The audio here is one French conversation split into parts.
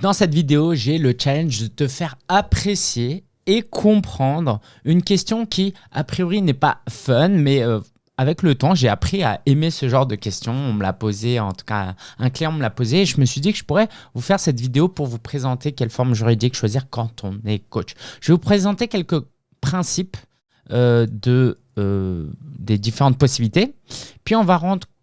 Dans cette vidéo, j'ai le challenge de te faire apprécier et comprendre une question qui, a priori, n'est pas fun, mais euh, avec le temps, j'ai appris à aimer ce genre de questions. On me l'a posé, en tout cas, un client me l'a posé et je me suis dit que je pourrais vous faire cette vidéo pour vous présenter quelle forme juridique choisir quand on est coach. Je vais vous présenter quelques principes euh, de, euh, des différentes possibilités. Puis on va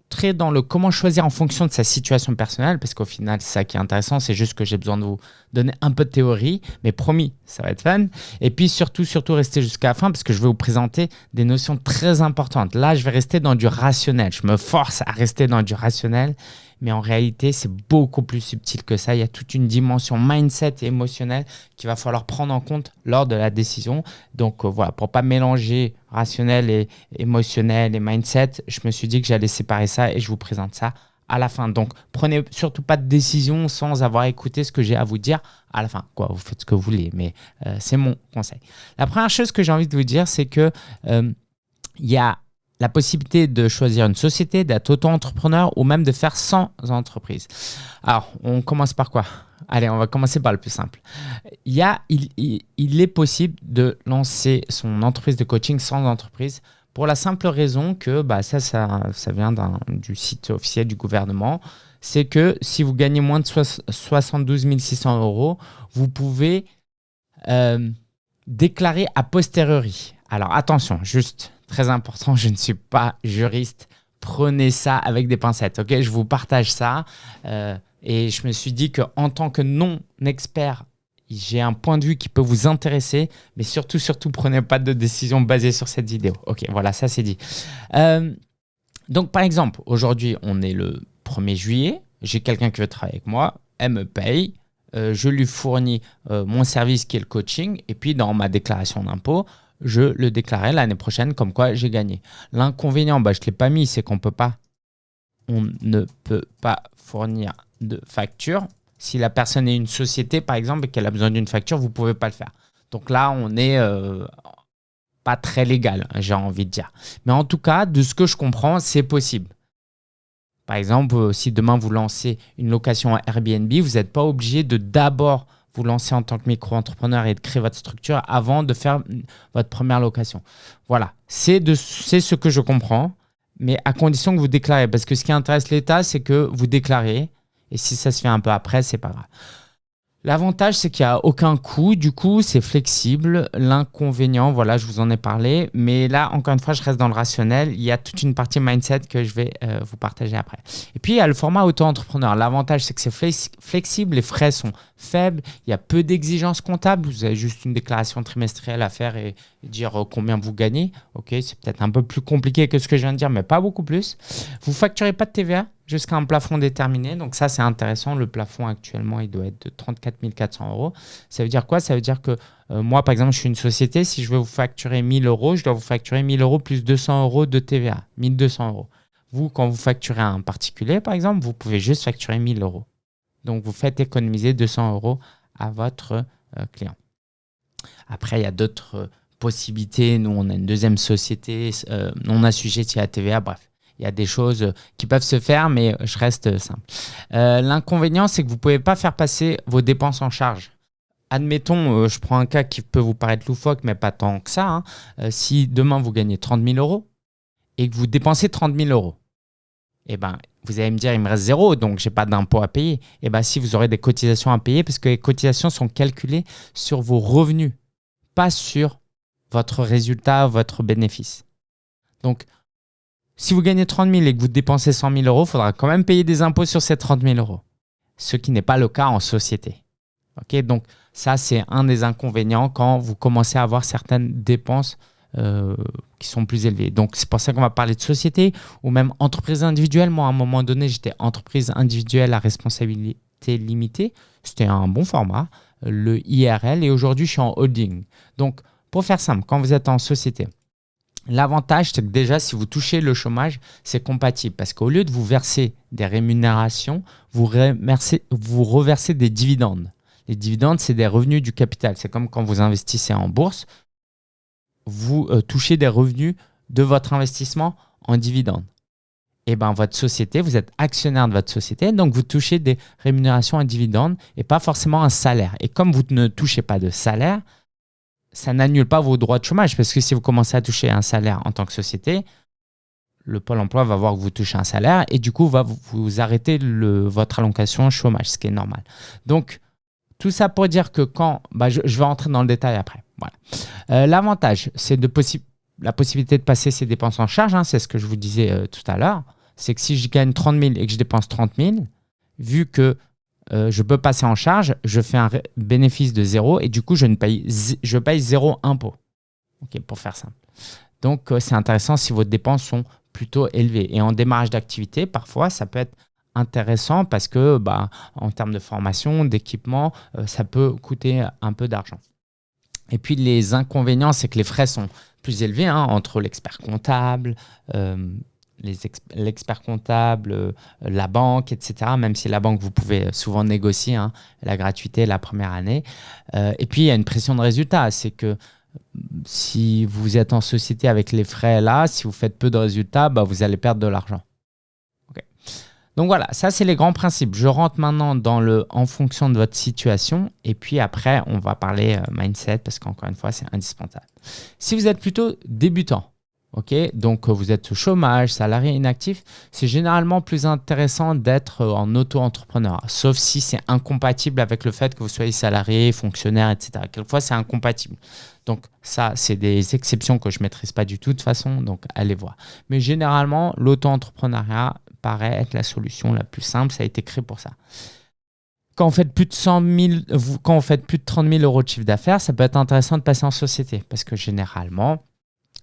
rentrer dans le comment choisir en fonction de sa situation personnelle, parce qu'au final, c'est ça qui est intéressant, c'est juste que j'ai besoin de vous donner un peu de théorie, mais promis, ça va être fun. Et puis surtout, surtout rester jusqu'à la fin, parce que je vais vous présenter des notions très importantes. Là, je vais rester dans du rationnel, je me force à rester dans du rationnel, mais en réalité, c'est beaucoup plus subtil que ça. Il y a toute une dimension mindset et émotionnelle qu'il va falloir prendre en compte lors de la décision. Donc euh, voilà, pour pas mélanger rationnel et émotionnel et mindset, je me suis dit que j'allais séparer ça et je vous présente ça à la fin. Donc, prenez surtout pas de décision sans avoir écouté ce que j'ai à vous dire à la fin. Quoi, vous faites ce que vous voulez, mais euh, c'est mon conseil. La première chose que j'ai envie de vous dire, c'est que euh, il y a la possibilité de choisir une société, d'être auto-entrepreneur ou même de faire sans entreprise. Alors, on commence par quoi? Allez, on va commencer par le plus simple. Il, est possible de lancer son entreprise de coaching sans entreprise pour la simple raison que bah, ça, ça, vient du site officiel du gouvernement. C'est que si vous gagnez moins de 72 600 euros, vous pouvez euh, déclarer a posteriori. Alors attention, juste très important, je ne suis pas juriste. Prenez ça avec des pincettes, ok? Je vous partage ça. Euh, et je me suis dit qu'en tant que non-expert, j'ai un point de vue qui peut vous intéresser, mais surtout, surtout, prenez pas de décision basée sur cette vidéo. Ok, voilà, ça c'est dit. Euh, donc, par exemple, aujourd'hui, on est le 1er juillet. J'ai quelqu'un qui veut travailler avec moi. Elle me paye. Euh, je lui fournis mon service qui est le coaching. Et puis, dans ma déclaration d'impôt, je le déclarerai l'année prochaine comme quoi j'ai gagné. L'inconvénient, bah, je ne l'ai pas mis, c'est qu'on peut pas, on ne peut pas fournir de facture. Si la personne est une société, par exemple, et qu'elle a besoin d'une facture, vous ne pouvez pas le faire. Donc là, on n'est euh, pas très légal, j'ai envie de dire. Mais en tout cas, de ce que je comprends, c'est possible. Par exemple, euh, si demain vous lancez une location à Airbnb, vous n'êtes pas obligé de d'abord vous lancer en tant que micro-entrepreneur et de créer votre structure avant de faire votre première location. Voilà, c'est ce que je comprends, mais à condition que vous déclarez. Parce que ce qui intéresse l'État, c'est que vous déclarez. Et si ça se fait un peu après, c'est pas grave. L'avantage, c'est qu'il n'y a aucun coût. Du coup, c'est flexible. L'inconvénient, voilà, je vous en ai parlé. Mais là, encore une fois, je reste dans le rationnel. Il y a toute une partie mindset que je vais euh, vous partager après. Et puis, il y a le format auto-entrepreneur. L'avantage, c'est que c'est flexible. Les frais sont faibles. Il y a peu d'exigences comptables. Vous avez juste une déclaration trimestrielle à faire et, dire euh, combien vous gagnez. OK, c'est peut-être un peu plus compliqué que ce que je viens de dire, mais pas beaucoup plus. Vous facturez pas de TVA? Jusqu'à un plafond déterminé. Donc ça, c'est intéressant. Le plafond actuellement, il doit être de 34 400 euros. Ça veut dire quoi? Ça veut dire que euh, moi, par exemple, je suis une société. Si je veux vous facturer 1000 euros, je dois vous facturer 1000 euros plus 200 euros de TVA. 1200 euros. Vous, quand vous facturez à un particulier, par exemple, vous pouvez juste facturer 1000 euros. Donc, vous faites économiser 200 euros à votre euh, client. Après, il y a d'autres euh, possibilités. Nous, on a une deuxième société non assujettie à TVA. Bref, il y a des choses qui peuvent se faire, mais je reste simple. Euh, l'inconvénient, c'est que vous ne pouvez pas faire passer vos dépenses en charge. Admettons, euh, je prends un cas qui peut vous paraître loufoque, mais pas tant que ça. Hein. Euh, si demain, vous gagnez 30 000 euros et que vous dépensez 30 000 euros, eh ben, vous allez me dire, il me reste zéro, donc je n'ai pas d'impôt à payer. Eh bien, si vous aurez des cotisations à payer, parce que les cotisations sont calculées sur vos revenus, pas sur votre résultat, votre bénéfice. Donc, si vous gagnez 30 000 et que vous dépensez 100 000 euros, il faudra quand même payer des impôts sur ces 30 000 euros. Ce qui n'est pas le cas en société. Ok, Donc ça, c'est un des inconvénients quand vous commencez à avoir certaines dépenses euh, qui sont plus élevées. Donc c'est pour ça qu'on va parler de société ou même entreprise individuelle. Moi, à un moment donné, j'étais entreprise individuelle à responsabilité limitée. C'était un bon format, le IRL. Et aujourd'hui, je suis en holding. Donc pour faire simple, quand vous êtes en société, L'avantage, c'est que déjà, si vous touchez le chômage, c'est compatible parce qu'au lieu de vous verser des rémunérations, vous, vous reversez des dividendes. Les dividendes, c'est des revenus du capital. C'est comme quand vous investissez en bourse, vous euh, touchez des revenus de votre investissement en dividendes. eh ben, votre société, vous êtes actionnaire de votre société, donc vous touchez des rémunérations à dividendes et pas forcément un salaire. Et comme vous ne touchez pas de salaire, ça n'annule pas vos droits de chômage parce que si vous commencez à toucher un salaire en tant que société, le Pôle emploi va voir que vous touchez un salaire et du coup va vous, arrêter votre allocation chômage, ce qui est normal. Donc, tout ça pour dire que quand, bah, je, vais rentrer dans le détail après. Voilà. Euh, l'avantage, c'est de la possibilité de passer ses dépenses en charge, hein, c'est ce que je vous disais euh, tout à l'heure c'est que si je gagne 30 000 et que je dépense 30 000, vu que euh, je peux passer en charge, je fais un bénéfice de zéro et du coup, je, ne paye, je paye zéro impôt. Pour faire simple. Donc, euh, c'est intéressant si vos dépenses sont plutôt élevées. Et en démarrage d'activité, parfois, ça peut être intéressant parce que, bah, en termes de formation, d'équipement, euh, ça peut coûter un peu d'argent. Et puis, les inconvénients, c'est que les frais sont plus élevés hein, entre l'expert comptable, l'expert comptable, euh, la banque, etc. Même si la banque, vous pouvez souvent négocier hein, la gratuité la première année. Euh, et puis, il y a une pression de résultat. C'est que si vous êtes en société avec les frais là, si vous faites peu de résultats, bah, vous allez perdre de l'argent. Donc voilà, ça c'est les grands principes. Je rentre maintenant dans le en fonction de votre situation et puis après on va parler euh, mindset parce qu'encore une fois c'est indispensable. Si vous êtes plutôt débutant, Donc euh, vous êtes au chômage, salarié inactif, c'est généralement plus intéressant d'être euh, en auto-entrepreneur, sauf si c'est incompatible avec le fait que vous soyez salarié, fonctionnaire, etc. Quelquefois, c'est incompatible. Donc ça, c'est des exceptions que je ne maîtrise pas du tout de toute façon, donc allez voir. Mais généralement, l'auto-entrepreneuriat paraît être la solution la plus simple, ça a été créé pour ça. Quand on fait plus de 100 quand on fait plus de 30 000 euros de chiffre d'affaires, ça peut être intéressant de passer en société parce que généralement,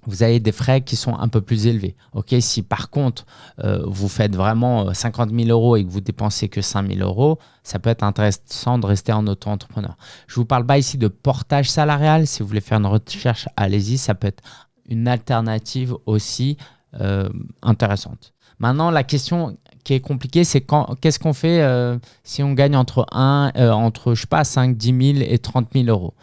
vous avez des frais qui sont un peu plus élevés. Ok, si par contre euh, vous faites vraiment 50 euh, 000 euros et que vous dépensez que 5 000 euros, ça peut être intéressant de rester en auto-entrepreneur. Je vous parle pas ici de portage salarial. Si vous voulez faire une recherche, allez-y. Ça peut être une alternative aussi euh, intéressante. Maintenant, la question qui est compliquée, c'est qu'est-ce qu'on fait si on gagne entre, 1, entre je pas, 5, 10 000 et 30 000 euros?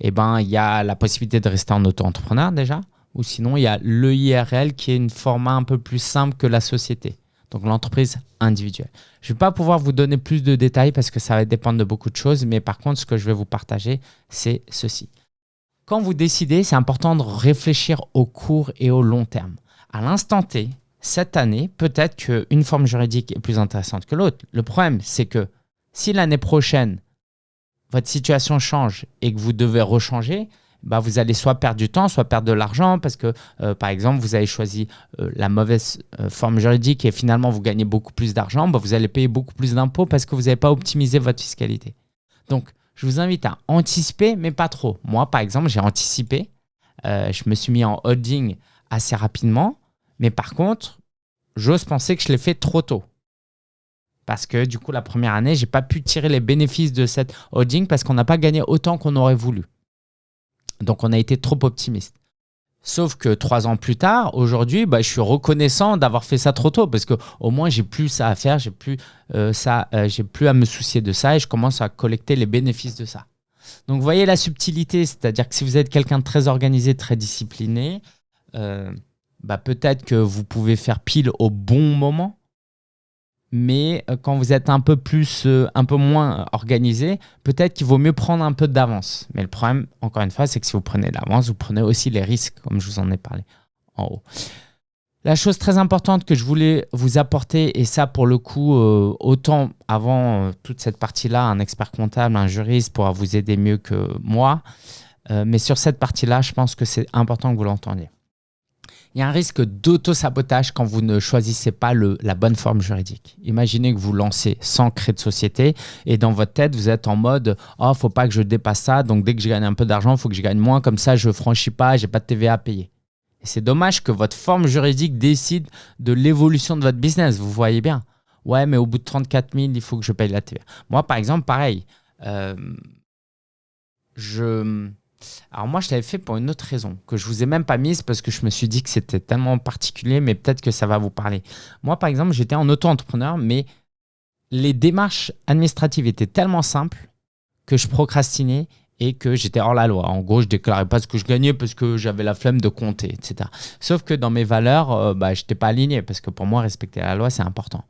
Eh bien, il y a la possibilité de rester en auto-entrepreneur déjà. Ou sinon, il y a l'EIRL qui est une format un peu plus simple que la société. Donc l'entreprise individuelle. Je ne vais pas pouvoir vous donner plus de détails parce que ça va dépendre de beaucoup de choses. Mais par contre, ce que je vais vous partager, c'est ceci. Quand vous décidez, c'est important de réfléchir au court et au long terme. À l'instant T, cette année, peut-être qu'une forme juridique est plus intéressante que l'autre. Le problème, c'est que si l'année prochaine, votre situation change et que vous devez rechanger, bah, vous allez soit perdre du temps, soit perdre de l'argent parce que, euh, par exemple, vous avez choisi euh, la mauvaise euh, forme juridique et finalement vous gagnez beaucoup plus d'argent, bah, vous allez payer beaucoup plus d'impôts parce que vous n'avez pas optimisé votre fiscalité. Donc, je vous invite à anticiper, mais pas trop. Moi, par exemple, j'ai anticipé. je me suis mis en holding assez rapidement, mais par contre, j'ose penser que je l'ai fait trop tôt. Parce que du coup, la première année, je n'ai pas pu tirer les bénéfices de cette holding parce qu'on n'a pas gagné autant qu'on aurait voulu. Donc, on a été trop optimiste. Sauf que trois ans plus tard, aujourd'hui, bah, je suis reconnaissant d'avoir fait ça trop tôt parce qu'au moins, j'ai plus ça à faire, j'ai plus, euh, ça, euh, j'ai plus à me soucier de ça et je commence à collecter les bénéfices de ça. Donc, vous voyez la subtilité, c'est-à-dire que si vous êtes quelqu'un de très organisé, très discipliné, euh, bah, peut-être que vous pouvez faire pile au bon moment mais euh, quand vous êtes un peu plus, euh, un peu moins organisé, peut-être qu'il vaut mieux prendre un peu d'avance. Mais le problème, encore une fois, c'est que si vous prenez d'avance, vous prenez aussi les risques, comme je vous en ai parlé en haut. La chose très importante que je voulais vous apporter, et ça pour le coup, euh, autant avant toute cette partie-là, un expert comptable, un juriste pourra vous aider mieux que moi, mais sur cette partie-là, je pense que c'est important que vous l'entendiez il y a un risque d'auto-sabotage quand vous ne choisissez pas le, la bonne forme juridique. Imaginez que vous lancez sans créer de société et dans votre tête, vous êtes en mode « Oh, faut pas que je dépasse ça, donc dès que je gagne un peu d'argent, il faut que je gagne moins, comme ça je franchis pas, j'ai pas de TVA à payer. » c'est dommage que votre forme juridique décide de l'évolution de votre business, vous voyez bien. Ouais, mais au bout de 34 000, il faut que je paye la TVA. Moi, par exemple, pareil. Euh, je alors moi, je l'avais fait pour une autre raison, que je vous ai même pas mise parce que je me suis dit que c'était tellement particulier, mais peut-être que ça va vous parler. Moi, par exemple, j'étais en auto-entrepreneur, mais les démarches administratives étaient tellement simples que je procrastinais et que j'étais hors la loi. En gros, je déclarais pas ce que je gagnais parce que j'avais la flemme de compter, etc. Sauf que dans mes valeurs, euh, bah, je n'étais pas aligné parce que pour moi, respecter la loi, c'est important.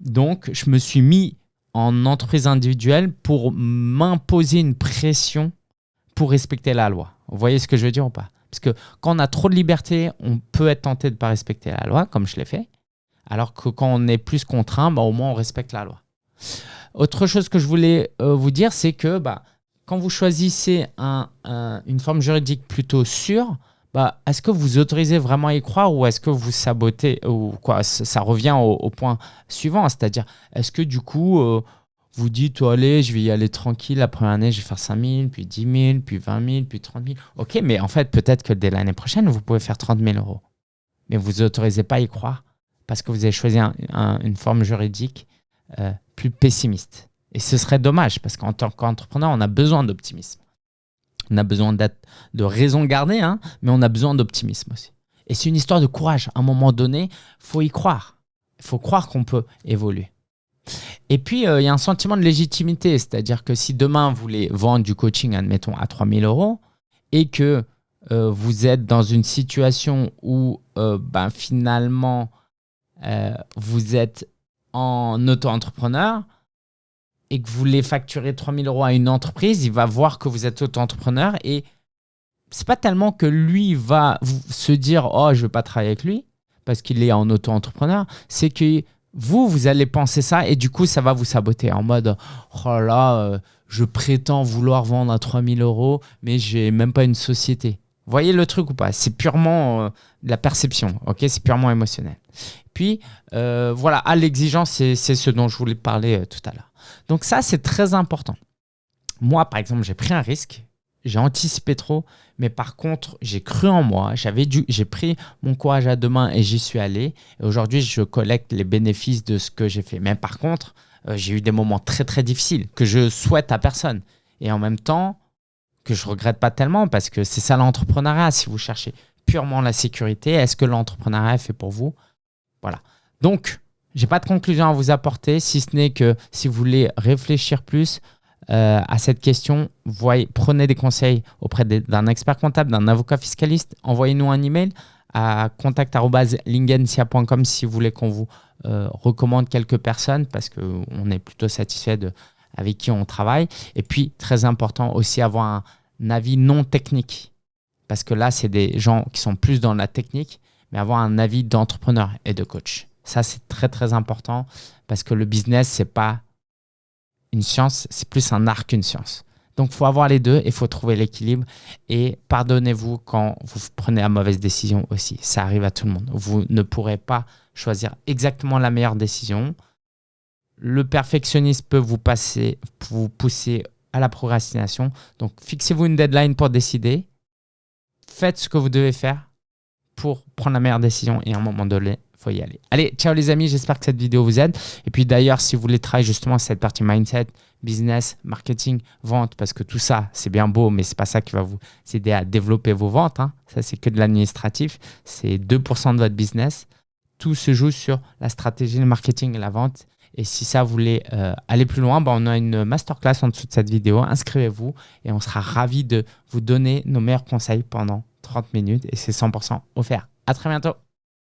Donc, je me suis mis en entreprise individuelle pour m'imposer une pression pour respecter la loi. Vous voyez ce que je veux dire ou pas? Parce que quand on a trop de liberté, on peut être tenté de ne pas respecter la loi, comme je l'ai fait. Alors que quand on est plus contraint, bah, au moins on respecte la loi. Autre chose que je voulais euh, vous dire, c'est que bah, quand vous choisissez une forme juridique plutôt sûre, bah, est-ce que vous autorisez vraiment à y croire ou est-ce que vous sabotez ou quoi? Ça revient au, point suivant, c'est-à-dire est-ce que du coup euh, vous dites, oh, allez, je vais y aller tranquille, la première année, je vais faire 5 000, puis 10 000, puis 20 000, puis 30 000. Ok, mais en fait, peut-être que dès l'année prochaine, vous pouvez faire 30 000 euros. Mais vous n'autorisez pas à y croire parce que vous avez choisi une forme juridique euh, plus pessimiste. Et ce serait dommage parce qu'en tant qu'entrepreneur, on a besoin d'optimisme. On a besoin de raison gardée, hein, mais on a besoin d'optimisme aussi. Et c'est une histoire de courage. À un moment donné, faut y croire. Il faut croire qu'on peut évoluer. Et puis, euh, il y a un sentiment de légitimité, c'est-à-dire que si demain vous voulez vendre du coaching, admettons, à 3000 euros, et que euh, vous êtes dans une situation où euh, ben, finalement vous êtes en auto-entrepreneur et que vous voulez facturer 3000 euros à une entreprise, il va voir que vous êtes auto-entrepreneur et c'est pas tellement que lui va se dire « Oh, je veux pas travailler avec lui » parce qu'il est en auto-entrepreneur, c'est que vous, vous allez penser ça et du coup, ça va vous saboter en mode « Oh là, euh, je prétends vouloir vendre à 3000 euros, mais j'ai même pas une société. » voyez le truc ou pas? C'est purement euh, de la perception, ok? C'est purement émotionnel. Puis, euh, voilà, à l'exigence, c'est ce dont je voulais parler tout à l'heure. Donc ça, c'est très important. Moi, par exemple, j'ai pris un risque, j'ai anticipé trop, mais par contre, j'ai cru en moi, j'ai pris mon courage à deux mains et j'y suis allé. Et aujourd'hui, je collecte les bénéfices de ce que j'ai fait. Mais par contre, euh, j'ai eu des moments très très difficiles que je souhaite à personne. Et en même temps, que je regrette pas tellement parce que c'est ça l'entrepreneuriat. Si vous cherchez purement la sécurité, est-ce que l'entrepreneuriat est fait pour vous? Voilà. Donc, j'ai pas de conclusion à vous apporter, si ce n'est que si vous voulez réfléchir plus, euh, à cette question, voyez, prenez des conseils auprès d'un expert comptable, d'un avocat fiscaliste. Envoyez-nous un email à contact.lingensia.com si vous voulez qu'on vous euh, recommande quelques personnes parce qu'on est plutôt satisfait de avec qui on travaille. Et puis, très important aussi, avoir un avis non technique parce que là, c'est des gens qui sont plus dans la technique, mais avoir un avis d'entrepreneur et de coach. Ça, c'est très, très important parce que le business, c'est pas une science, c'est plus un art qu'une science. Donc, il faut avoir les deux et il faut trouver l'équilibre. Et pardonnez-vous quand vous prenez la mauvaise décision aussi. Ça arrive à tout le monde. Vous ne pourrez pas choisir exactement la meilleure décision. Le perfectionnisme peut vous, passer, vous pousser à la procrastination. Donc, fixez-vous une deadline pour décider. Faites ce que vous devez faire pour prendre la meilleure décision et à un moment donné, faut y aller. Allez, ciao les amis, j'espère que cette vidéo vous aide. Et puis d'ailleurs, si vous voulez travailler justement cette partie mindset, business, marketing, vente, parce que tout ça, c'est bien beau, mais c'est pas ça qui va vous aider à développer vos ventes. Hein. Ça, c'est que de l'administratif. C'est 2% de votre business. Tout se joue sur la stratégie, le marketing et la vente. Et si ça vous voulez euh, aller plus loin, bah, on a une masterclass en dessous de cette vidéo. Inscrivez-vous et on sera ravis de vous donner nos meilleurs conseils pendant 30 minutes et c'est 100% offert. À très bientôt.